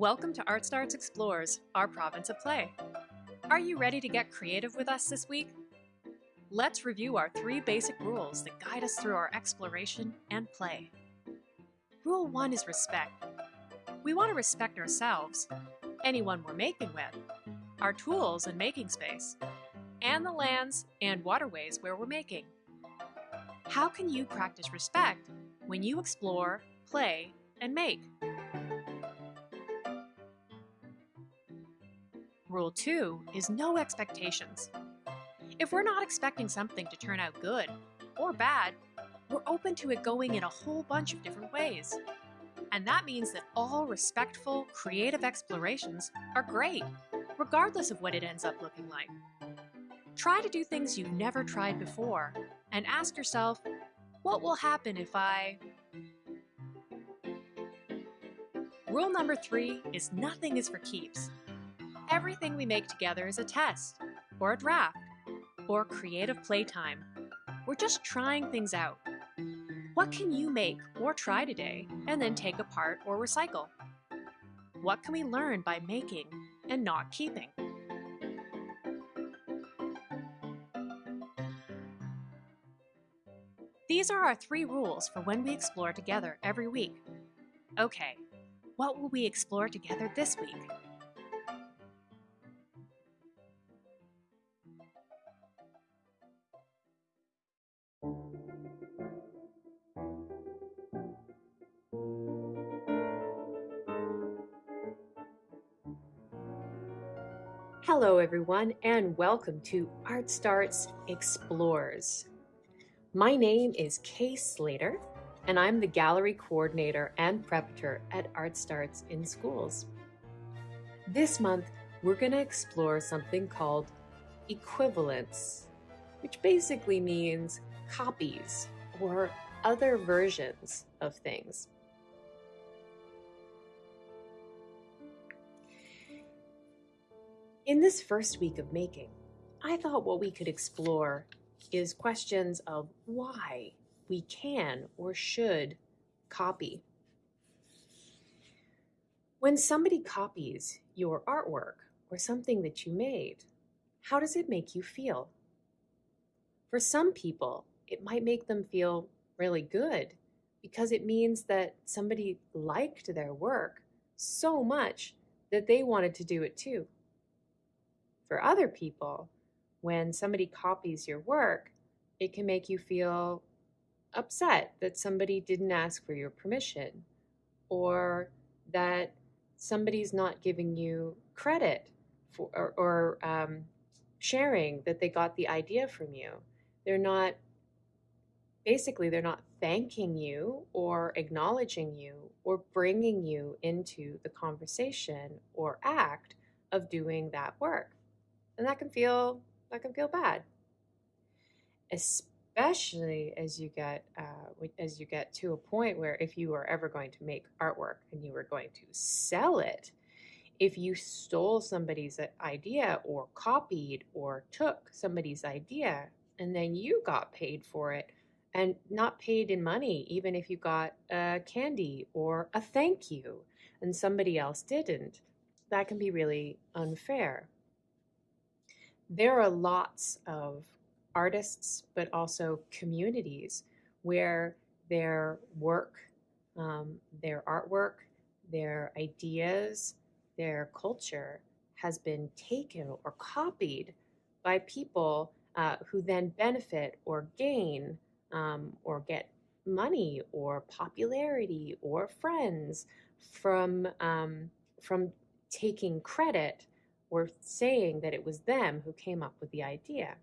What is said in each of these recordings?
Welcome to Art Starts Explores, our province of play. Are you ready to get creative with us this week? Let's review our three basic rules that guide us through our exploration and play. Rule 1 is respect. We want to respect ourselves, anyone we're making with, our tools and making space, and the lands and waterways where we're making. How can you practice respect when you explore, play, and make? Rule 2 is no expectations. If we're not expecting something to turn out good or bad, we're open to it going in a whole bunch of different ways. And that means that all respectful, creative explorations are great, regardless of what it ends up looking like. Try to do things you've never tried before and ask yourself, what will happen if I... Rule number three is nothing is for keeps. Everything we make together is a test, or a draft, or creative playtime. We're just trying things out. What can you make or try today and then take apart or recycle? What can we learn by making and not keeping? These are our three rules for when we explore together every week. Okay, what will we explore together this week? Hello, everyone, and welcome to Art Starts Explores. My name is Kay Slater, and I'm the gallery coordinator and preparator at Art Starts in Schools. This month, we're going to explore something called equivalence, which basically means copies or other versions of things. In this first week of making, I thought what we could explore is questions of why we can or should copy. When somebody copies your artwork or something that you made, how does it make you feel? For some people, it might make them feel really good because it means that somebody liked their work so much that they wanted to do it too. For other people, when somebody copies your work, it can make you feel upset that somebody didn't ask for your permission or that somebody's not giving you credit for or, or um, sharing that they got the idea from you. They're not basically they're not thanking you or acknowledging you or bringing you into the conversation or act of doing that work and that can feel that can feel bad. Especially as you get uh, as you get to a point where if you are ever going to make artwork and you are going to sell it if you stole somebody's idea or copied or took somebody's idea and then you got paid for it and not paid in money even if you got a candy or a thank you and somebody else didn't that can be really unfair there are lots of artists, but also communities where their work, um, their artwork, their ideas, their culture has been taken or copied by people uh, who then benefit or gain um, or get money or popularity or friends from um, from taking credit were saying that it was them who came up with the idea.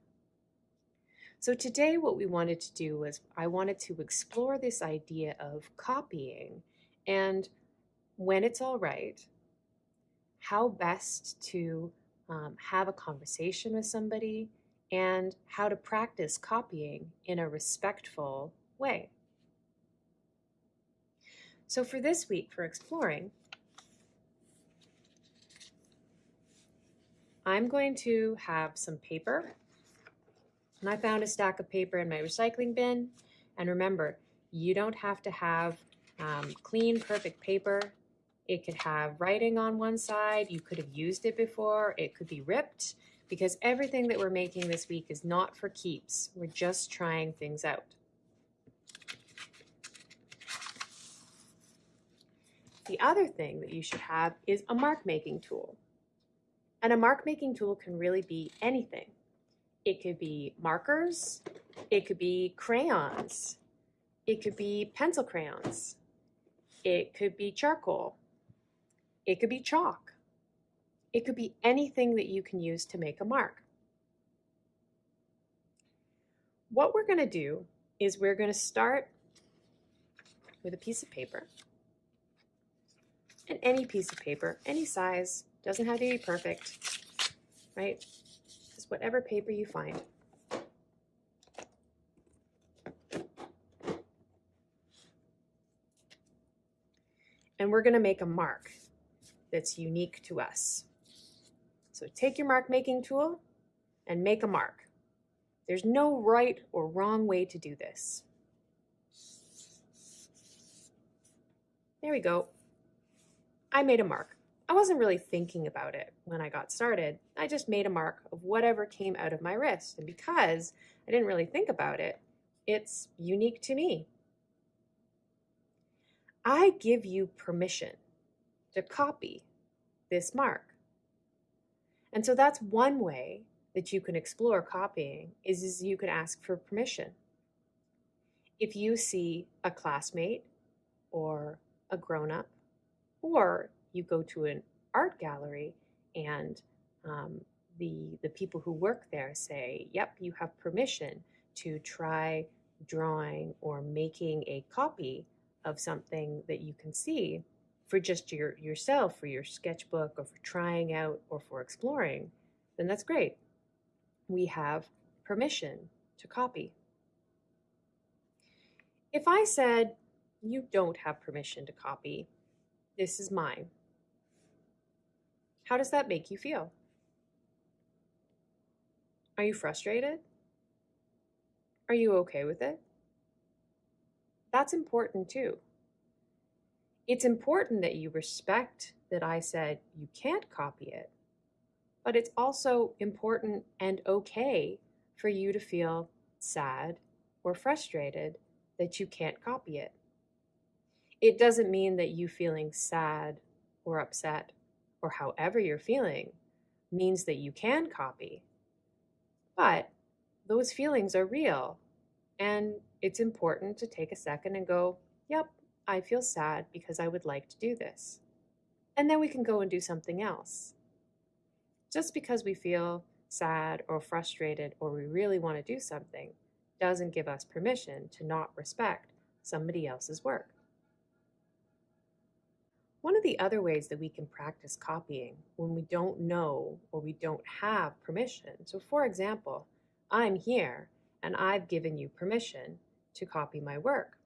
So today what we wanted to do was I wanted to explore this idea of copying and when it's all right, how best to um, have a conversation with somebody and how to practice copying in a respectful way. So for this week, for exploring, I'm going to have some paper. And I found a stack of paper in my recycling bin. And remember, you don't have to have um, clean, perfect paper. It could have writing on one side. You could have used it before. It could be ripped because everything that we're making this week is not for keeps. We're just trying things out. The other thing that you should have is a mark making tool. And a mark making tool can really be anything. It could be markers, it could be crayons, it could be pencil crayons, it could be charcoal, it could be chalk, it could be anything that you can use to make a mark. What we're going to do is we're going to start with a piece of paper and any piece of paper, any size, doesn't have to be perfect, right? Just whatever paper you find. And we're going to make a mark that's unique to us. So take your mark making tool and make a mark. There's no right or wrong way to do this. There we go. I made a mark. I wasn't really thinking about it when I got started. I just made a mark of whatever came out of my wrist. And because I didn't really think about it, it's unique to me. I give you permission to copy this mark. And so that's one way that you can explore copying is, is you can ask for permission. If you see a classmate or a grown-up or you go to an art gallery and um, the, the people who work there say, yep, you have permission to try drawing or making a copy of something that you can see for just your yourself, for your sketchbook, or for trying out, or for exploring, then that's great. We have permission to copy. If I said, you don't have permission to copy, this is mine, how does that make you feel? Are you frustrated? Are you okay with it? That's important too. It's important that you respect that I said you can't copy it, but it's also important and okay for you to feel sad or frustrated that you can't copy it. It doesn't mean that you feeling sad or upset or however you're feeling means that you can copy. But those feelings are real. And it's important to take a second and go, yep, I feel sad because I would like to do this. And then we can go and do something else. Just because we feel sad or frustrated or we really want to do something doesn't give us permission to not respect somebody else's work. One of the other ways that we can practice copying when we don't know or we don't have permission. So for example, I'm here and I've given you permission to copy my work.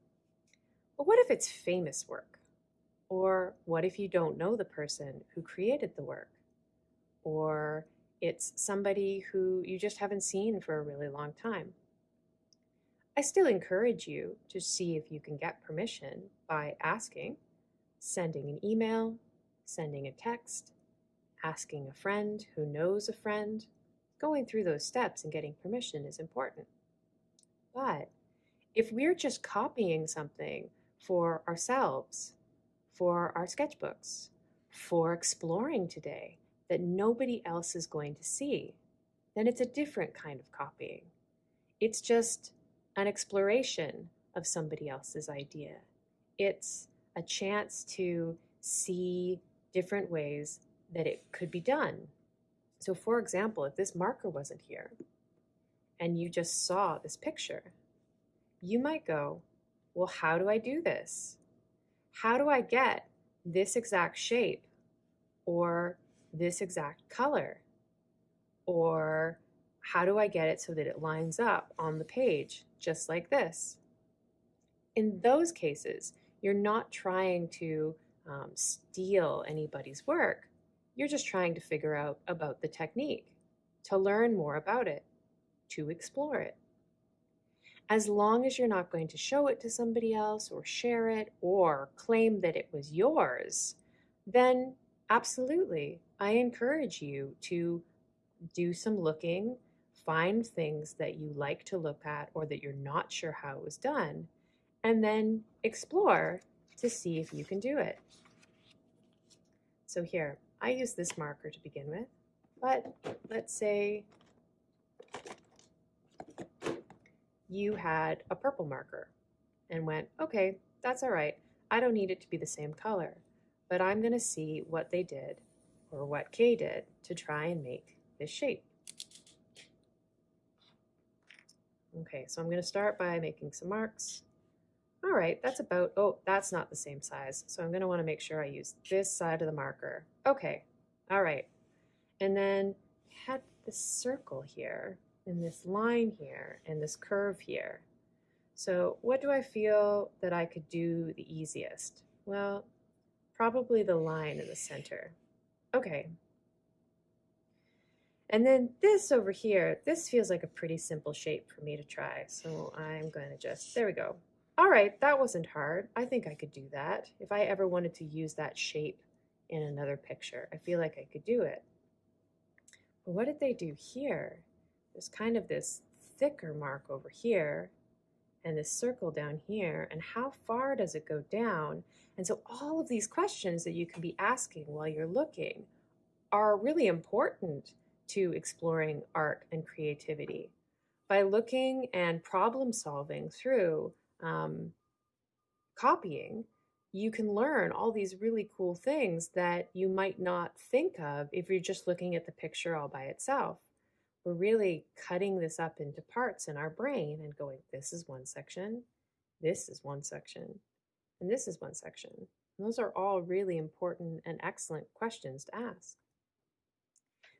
But what if it's famous work? Or what if you don't know the person who created the work? Or it's somebody who you just haven't seen for a really long time. I still encourage you to see if you can get permission by asking sending an email, sending a text, asking a friend who knows a friend. Going through those steps and getting permission is important. But if we're just copying something for ourselves, for our sketchbooks, for exploring today that nobody else is going to see, then it's a different kind of copying. It's just an exploration of somebody else's idea. It's a chance to see different ways that it could be done. So for example, if this marker wasn't here and you just saw this picture, you might go, well, how do I do this? How do I get this exact shape or this exact color? Or how do I get it so that it lines up on the page just like this? In those cases, you're not trying to um, steal anybody's work. You're just trying to figure out about the technique, to learn more about it, to explore it. As long as you're not going to show it to somebody else or share it or claim that it was yours, then absolutely, I encourage you to do some looking, find things that you like to look at or that you're not sure how it was done, and then explore to see if you can do it. So here, I use this marker to begin with, but let's say you had a purple marker and went, okay, that's all right. I don't need it to be the same color, but I'm going to see what they did or what Kay did to try and make this shape. Okay, so I'm going to start by making some marks. All right, that's about, oh, that's not the same size. So I'm going to want to make sure I use this side of the marker. Okay, all right. And then had this circle here and this line here and this curve here. So what do I feel that I could do the easiest? Well, probably the line in the center. Okay. And then this over here, this feels like a pretty simple shape for me to try. So I'm going to just, there we go. All right, that wasn't hard. I think I could do that. If I ever wanted to use that shape in another picture, I feel like I could do it. But what did they do here? There's kind of this thicker mark over here and this circle down here, and how far does it go down? And so all of these questions that you can be asking while you're looking are really important to exploring art and creativity. By looking and problem solving through um, copying, you can learn all these really cool things that you might not think of if you're just looking at the picture all by itself. We're really cutting this up into parts in our brain and going, this is one section, this is one section, and this is one section. And those are all really important and excellent questions to ask.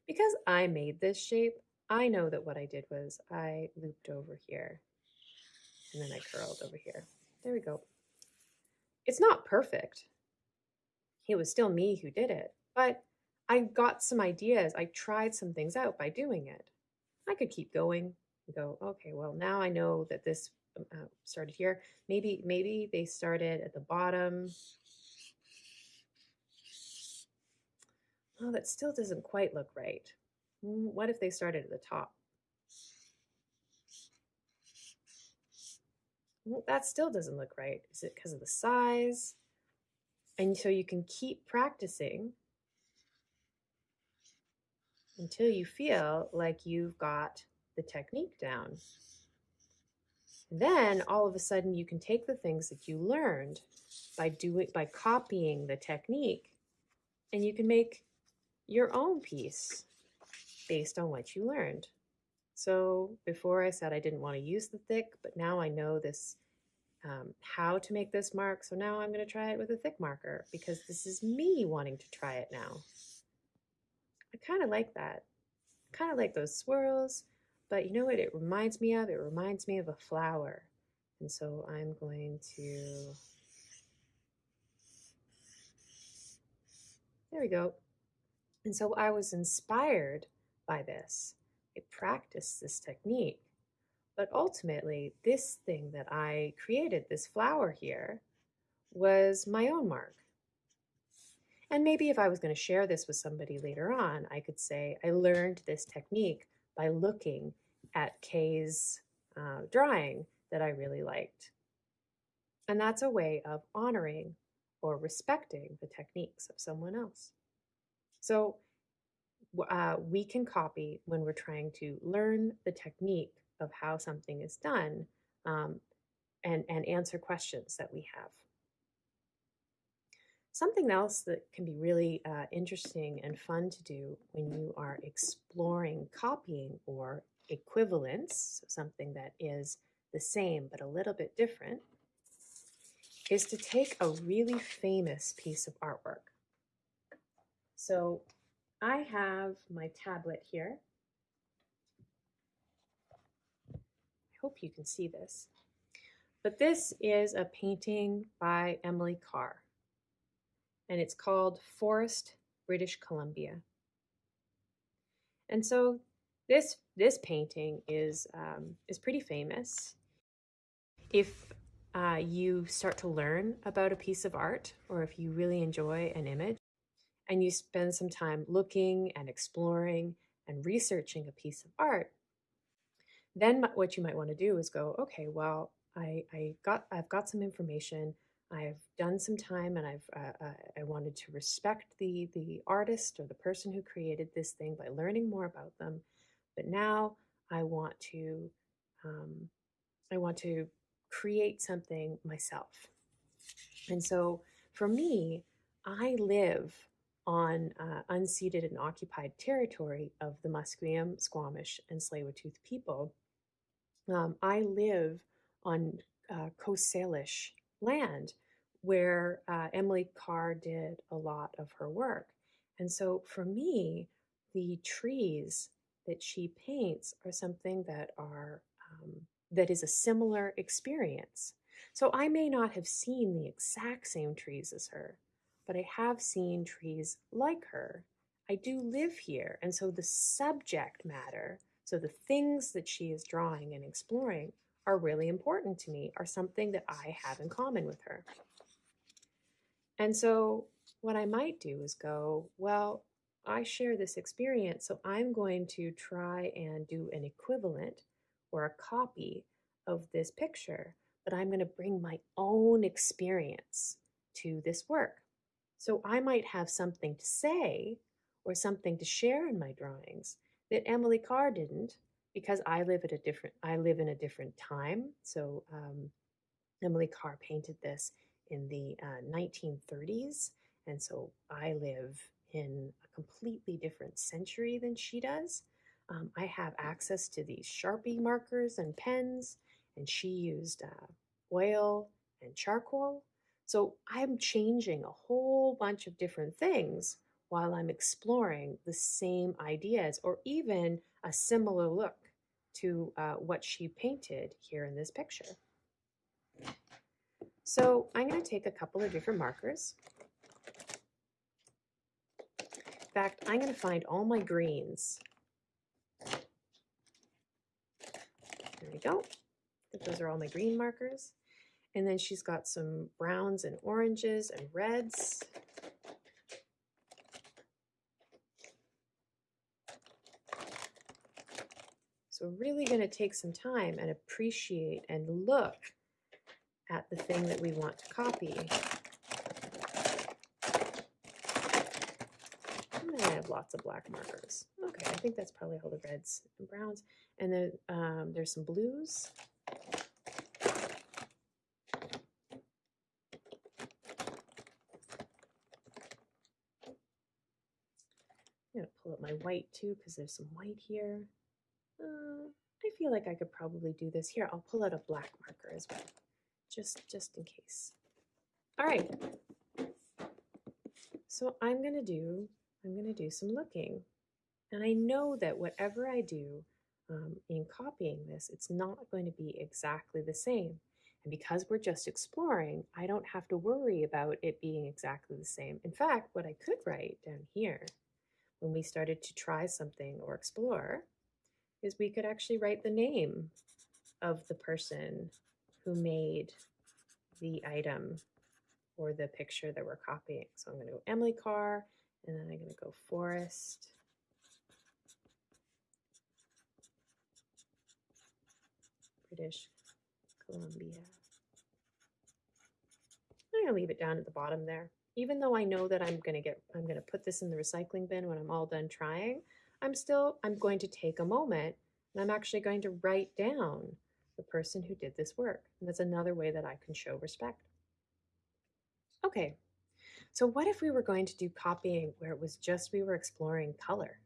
Because I made this shape, I know that what I did was I looped over here and then I curled over here. There we go. It's not perfect. It was still me who did it, but I got some ideas. I tried some things out by doing it. I could keep going and go, okay, well, now I know that this um, uh, started here. Maybe, maybe they started at the bottom. Oh, that still doesn't quite look right. Mm, what if they started at the top? Well, that still doesn't look right. Is it because of the size? And so you can keep practicing until you feel like you've got the technique down. Then all of a sudden you can take the things that you learned by doing by copying the technique and you can make your own piece based on what you learned. So before I said I didn't want to use the thick, but now I know this, um, how to make this mark. So now I'm going to try it with a thick marker because this is me wanting to try it now. I kind of like that. kind of like those swirls, but you know what it reminds me of? It reminds me of a flower. And so I'm going to, there we go. And so I was inspired by this. I practiced this technique. But ultimately, this thing that I created, this flower here, was my own mark. And maybe if I was going to share this with somebody later on, I could say, I learned this technique by looking at Kay's uh, drawing that I really liked. And that's a way of honoring or respecting the techniques of someone else. So uh, we can copy when we're trying to learn the technique of how something is done um, and, and answer questions that we have. Something else that can be really uh, interesting and fun to do when you are exploring copying or equivalence, so something that is the same but a little bit different, is to take a really famous piece of artwork. So I have my tablet here. I hope you can see this. But this is a painting by Emily Carr, and it's called Forest, British Columbia. And so this this painting is um, is pretty famous. If uh, you start to learn about a piece of art, or if you really enjoy an image, and you spend some time looking and exploring and researching a piece of art, then what you might want to do is go, okay, well, I, I got I've got some information. I've done some time, and I've uh, uh, I wanted to respect the the artist or the person who created this thing by learning more about them. But now I want to um, I want to create something myself. And so for me, I live on uh, unceded and occupied territory of the Musqueam, Squamish, and Tsleil-Waututh people. Um, I live on uh, Coast Salish land where uh, Emily Carr did a lot of her work. And so for me, the trees that she paints are something that are um, that is a similar experience. So I may not have seen the exact same trees as her, but I have seen trees like her. I do live here, and so the subject matter, so the things that she is drawing and exploring, are really important to me, are something that I have in common with her. And so what I might do is go, well, I share this experience, so I'm going to try and do an equivalent or a copy of this picture, but I'm going to bring my own experience to this work. So I might have something to say or something to share in my drawings that Emily Carr didn't because I live at a different I live in a different time. So um, Emily Carr painted this in the uh, 1930s, and so I live in a completely different century than she does. Um, I have access to these Sharpie markers and pens, and she used uh, oil and charcoal. So I'm changing a whole bunch of different things while I'm exploring the same ideas or even a similar look to uh, what she painted here in this picture. So I'm going to take a couple of different markers. In fact, I'm going to find all my greens. There we go. Those are all my green markers. And then she's got some browns and oranges and reds. So really going to take some time and appreciate and look at the thing that we want to copy. And I have lots of black markers. Okay, I think that's probably all the reds and browns. And then um, there's some blues. I'm going to pull up my white too because there's some white here. Uh, I feel like I could probably do this here. I'll pull out a black marker as well, just, just in case. All right. So I'm going to do, I'm going to do some looking. And I know that whatever I do um, in copying this, it's not going to be exactly the same. And because we're just exploring, I don't have to worry about it being exactly the same. In fact, what I could write down here when we started to try something or explore is we could actually write the name of the person who made the item or the picture that we're copying. So I'm going to go Emily Carr, and then I'm going to go Forest. British Columbia. I'm going to leave it down at the bottom there. Even though I know that I'm going to get, I'm going to put this in the recycling bin when I'm all done trying, I'm still, I'm going to take a moment and I'm actually going to write down the person who did this work. And that's another way that I can show respect. Okay, so what if we were going to do copying where it was just we were exploring color?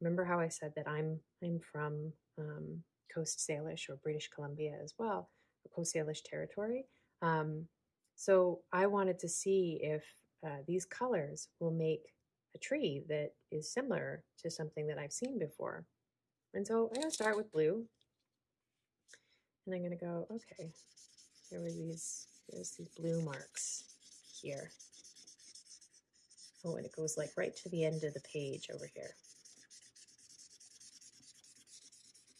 Remember how I said that I'm I'm from um, Coast Salish or British Columbia as well, Coast Salish territory. Um, so I wanted to see if uh, these colors will make a tree that is similar to something that I've seen before. And so I'm going to start with blue. And I'm going to go, okay, there were these, there's these blue marks here. Oh, and it goes like right to the end of the page over here.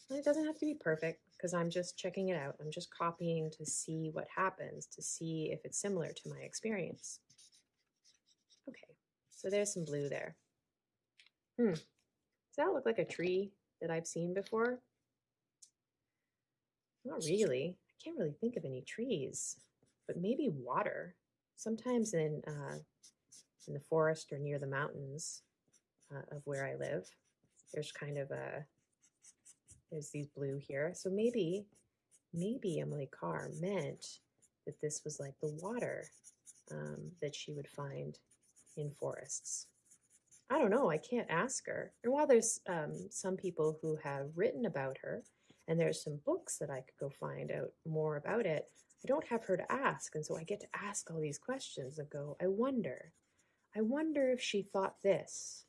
And it doesn't have to be perfect because I'm just checking it out. I'm just copying to see what happens, to see if it's similar to my experience. Okay, So there's some blue there. Hmm. Does that look like a tree that I've seen before? Not really. I can't really think of any trees, but maybe water. Sometimes in uh, in the forest or near the mountains uh, of where I live, there's kind of a there's these blue here. So maybe maybe Emily Carr meant that this was like the water um, that she would find in forests. I don't know. I can't ask her. And while there's um, some people who have written about her, and there's some books that I could go find out more about it, I don't have her to ask. And so I get to ask all these questions and go, I wonder, I wonder if she thought this.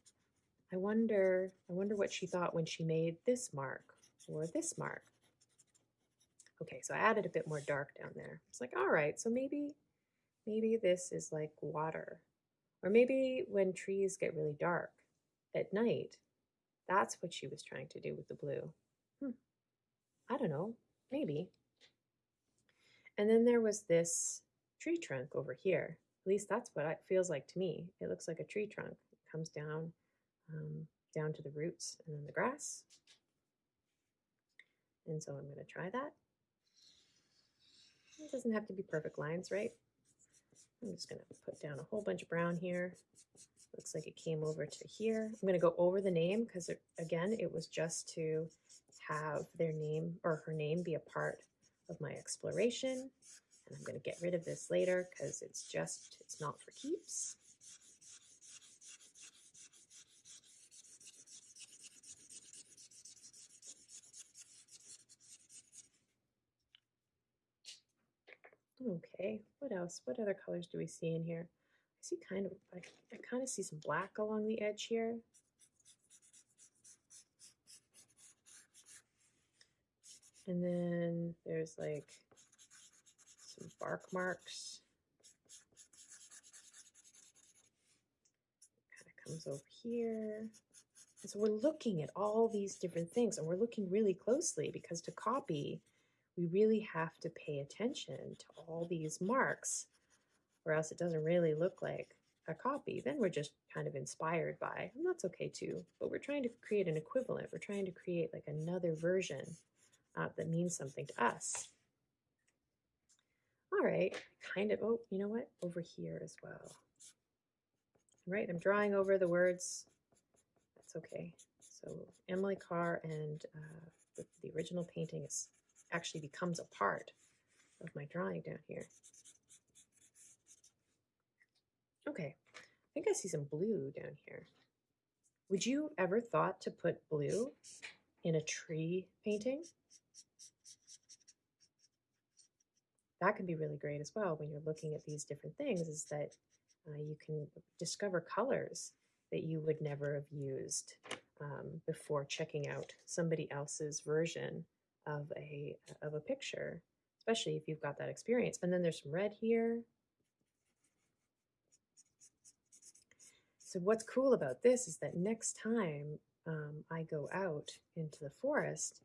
I wonder, I wonder what she thought when she made this mark or this mark. Okay, so I added a bit more dark down there. It's like, all right, so maybe, maybe this is like water. Or maybe when trees get really dark at night, that's what she was trying to do with the blue. Hmm. I don't know, maybe. And then there was this tree trunk over here. At least that's what it feels like to me. It looks like a tree trunk. It comes down, um, down to the roots and then the grass. And so I'm going to try that. It doesn't have to be perfect lines, right? I'm just going to put down a whole bunch of brown here. Looks like it came over to here. I'm going to go over the name because, again, it was just to have their name or her name be a part of my exploration. And I'm going to get rid of this later because it's just, it's not for keeps. Okay, what else? What other colors do we see in here? I see kind of, I, I kind of see some black along the edge here. And then there's like some bark marks. Kind of comes over here. And so we're looking at all these different things and we're looking really closely because to copy, we really have to pay attention to all these marks or else it doesn't really look like a copy. Then we're just kind of inspired by, and that's okay too, but we're trying to create an equivalent. We're trying to create like another version uh, that means something to us. All right, kind of, oh, you know what? Over here as well. Right, I'm drawing over the words. That's okay. So Emily Carr and uh, the, the original painting is actually becomes a part of my drawing down here. Okay, I think I see some blue down here. Would you ever thought to put blue in a tree painting? That can be really great as well when you're looking at these different things is that uh, you can discover colors that you would never have used um, before checking out somebody else's version of a of a picture, especially if you've got that experience. And then there's some red here. So what's cool about this is that next time um, I go out into the forest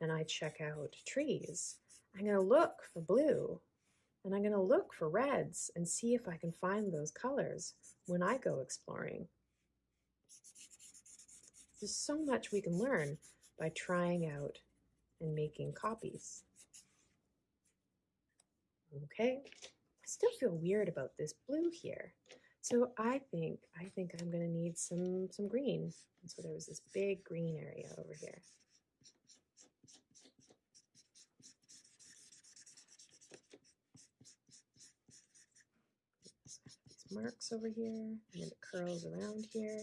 and I check out trees, I'm going to look for blue and I'm going to look for reds and see if I can find those colors when I go exploring. There's so much we can learn by trying out and making copies. Okay, I still feel weird about this blue here. So I think, I think I'm gonna need some, some green. And so there was this big green area over here. These marks over here, and then it curls around here.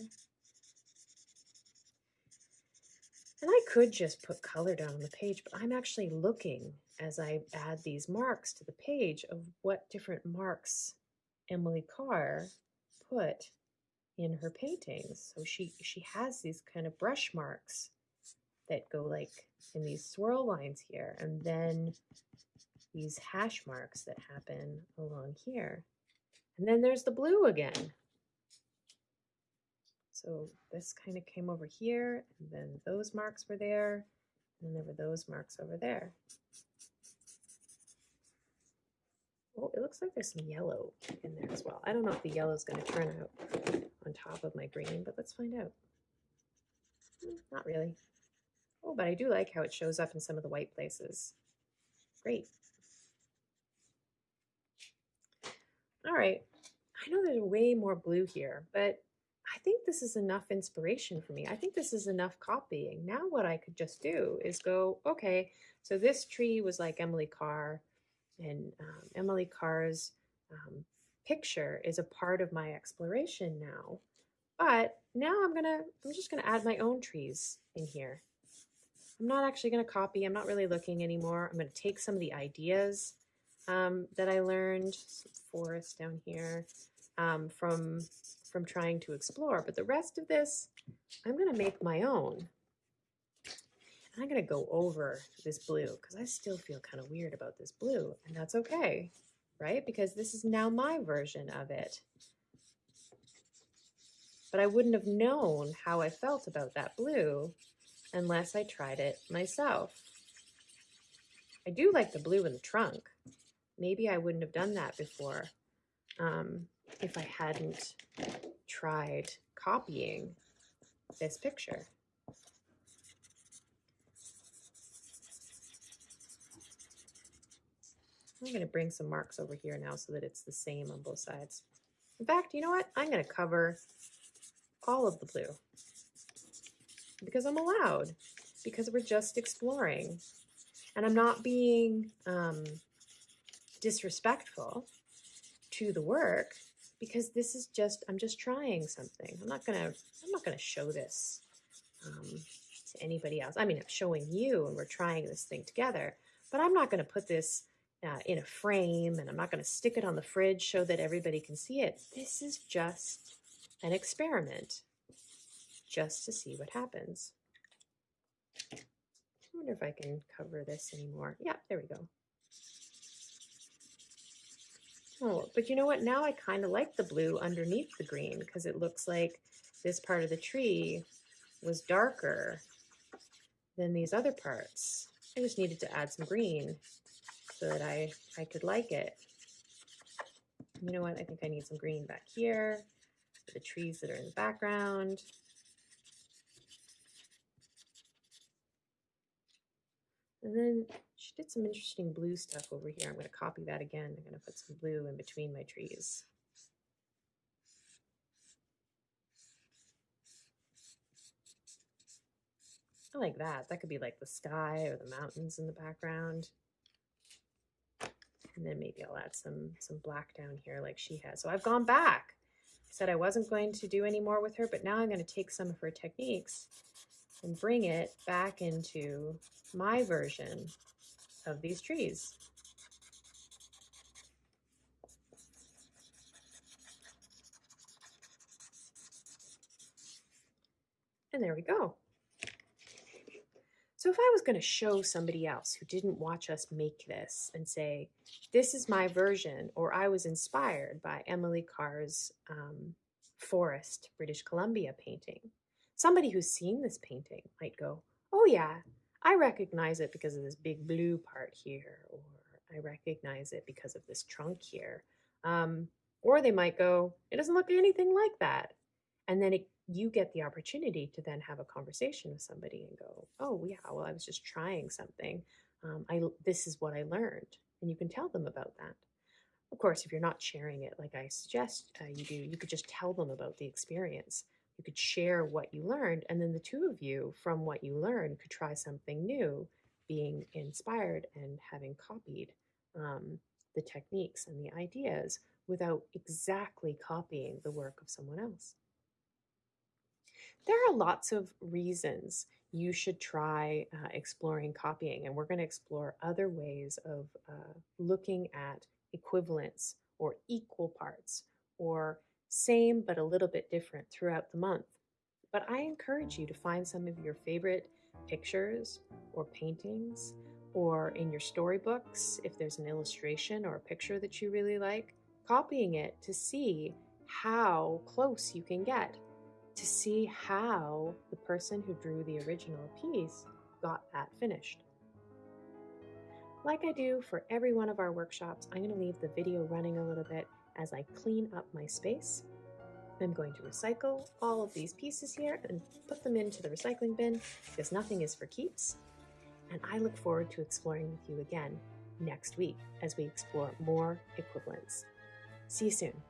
And I could just put color down on the page, but I'm actually looking as I add these marks to the page of what different marks Emily Carr put in her paintings. So she, she has these kind of brush marks that go like in these swirl lines here, and then these hash marks that happen along here. And then there's the blue again. So this kind of came over here, and then those marks were there, and then there were those marks over there. Oh, it looks like there's some yellow in there as well. I don't know if the yellow is going to turn out on top of my green, but let's find out. Hmm, not really. Oh, but I do like how it shows up in some of the white places. Great. All right. I know there's way more blue here, but I think this is enough inspiration for me. I think this is enough copying. Now what I could just do is go, okay, so this tree was like Emily Carr, and um, Emily Carr's um, picture is a part of my exploration now. But now I'm gonna, I'm just gonna add my own trees in here. I'm not actually gonna copy, I'm not really looking anymore. I'm gonna take some of the ideas um, that I learned, forest down here, um, from, from trying to explore. But the rest of this, I'm gonna make my own. And I'm gonna go over this blue because I still feel kind of weird about this blue and that's okay, right? Because this is now my version of it. But I wouldn't have known how I felt about that blue unless I tried it myself. I do like the blue in the trunk. Maybe I wouldn't have done that before um, if I hadn't tried copying this picture. I'm going to bring some marks over here now so that it's the same on both sides. In fact, you know what? I'm going to cover all of the blue because I'm allowed, because we're just exploring. And I'm not being um, disrespectful to the work because this is just, I'm just trying something. I'm not going to, I'm not going to show this um, to anybody else. I mean, I'm showing you and we're trying this thing together, but I'm not going to put this uh, in a frame and I'm not going to stick it on the fridge so that everybody can see it. This is just an experiment just to see what happens. I wonder if I can cover this anymore. Yeah, there we go. Oh, but you know what? Now I kind of like the blue underneath the green because it looks like this part of the tree was darker than these other parts. I just needed to add some green so that I, I could like it. You know what? I think I need some green back here, for the trees that are in the background. And then she did some interesting blue stuff over here. I'm going to copy that again. I'm going to put some blue in between my trees. I like that. That could be like the sky or the mountains in the background. And then maybe I'll add some, some black down here like she has. So I've gone back. I said I wasn't going to do any more with her, but now I'm going to take some of her techniques and bring it back into my version of these trees. And there we go. So if I was going to show somebody else who didn't watch us make this and say, this is my version, or I was inspired by Emily Carr's um, Forest, British Columbia painting, somebody who's seen this painting might go, oh yeah, I recognize it because of this big blue part here, or I recognize it because of this trunk here. Um, or they might go, it doesn't look anything like that. And then it, you get the opportunity to then have a conversation with somebody and go, oh yeah, well, I was just trying something. Um, I, this is what I learned. And you can tell them about that. Of course, if you're not sharing it like I suggest uh, you do, you could just tell them about the experience you could share what you learned, and then the two of you, from what you learned, could try something new, being inspired and having copied um, the techniques and the ideas without exactly copying the work of someone else. There are lots of reasons you should try uh, exploring copying, and we're going to explore other ways of uh, looking at equivalence or equal parts or same but a little bit different throughout the month. But I encourage you to find some of your favorite pictures or paintings or in your storybooks, if there's an illustration or a picture that you really like, copying it to see how close you can get, to see how the person who drew the original piece got that finished. Like I do for every one of our workshops, I'm going to leave the video running a little bit as I clean up my space. I'm going to recycle all of these pieces here and put them into the recycling bin because nothing is for keeps. And I look forward to exploring with you again next week as we explore more equivalents. See you soon.